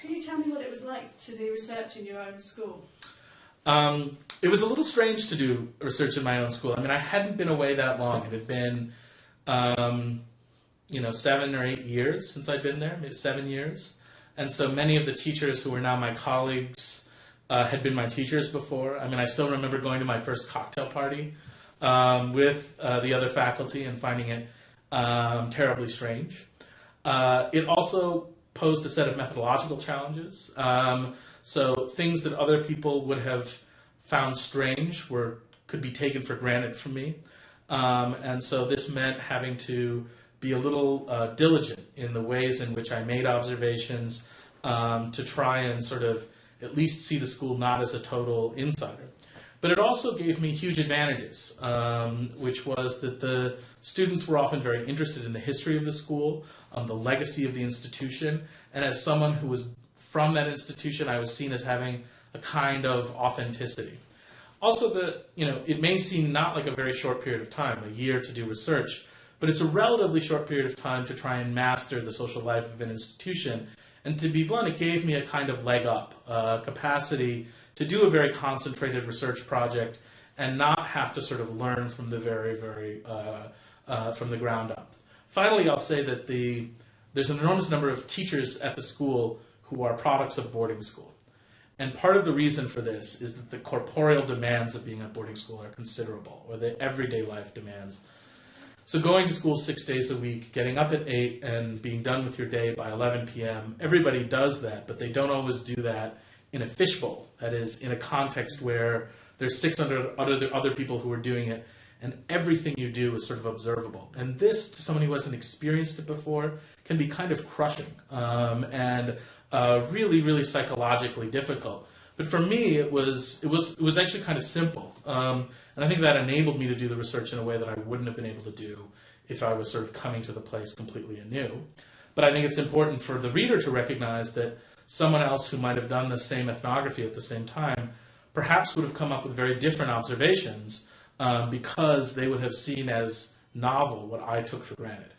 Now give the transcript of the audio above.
Can you tell me what it was like to do research in your own school? Um, it was a little strange to do research in my own school. I mean, I hadn't been away that long. It had been, um, you know, seven or eight years since I'd been there, maybe seven years. And so many of the teachers who were now my colleagues uh, had been my teachers before. I mean, I still remember going to my first cocktail party um, with uh, the other faculty and finding it um, terribly strange. Uh, it also posed a set of methodological challenges. Um, so things that other people would have found strange were could be taken for granted from me. Um, and so this meant having to be a little uh, diligent in the ways in which I made observations um, to try and sort of at least see the school not as a total insider. But it also gave me huge advantages, um, which was that the students were often very interested in the history of the school, um, the legacy of the institution, and as someone who was from that institution, I was seen as having a kind of authenticity. Also, the you know it may seem not like a very short period of time, a year to do research, but it's a relatively short period of time to try and master the social life of an institution. And to be blunt, it gave me a kind of leg up, uh, capacity to do a very concentrated research project and not have to sort of learn from the very, very, uh, uh, from the ground up. Finally, I'll say that the, there's an enormous number of teachers at the school who are products of boarding school. And part of the reason for this is that the corporeal demands of being at boarding school are considerable, or the everyday life demands. So going to school six days a week, getting up at 8 and being done with your day by 11 p.m., everybody does that, but they don't always do that in a fishbowl. That is, in a context where there's 600 other, other people who are doing it, and everything you do is sort of observable. And this, to someone who hasn't experienced it before, can be kind of crushing um, and uh, really, really psychologically difficult. But for me, it was it was it was actually kind of simple, um, and I think that enabled me to do the research in a way that I wouldn't have been able to do if I was sort of coming to the place completely anew. But I think it's important for the reader to recognize that someone else who might have done the same ethnography at the same time perhaps would have come up with very different observations um, because they would have seen as novel what I took for granted.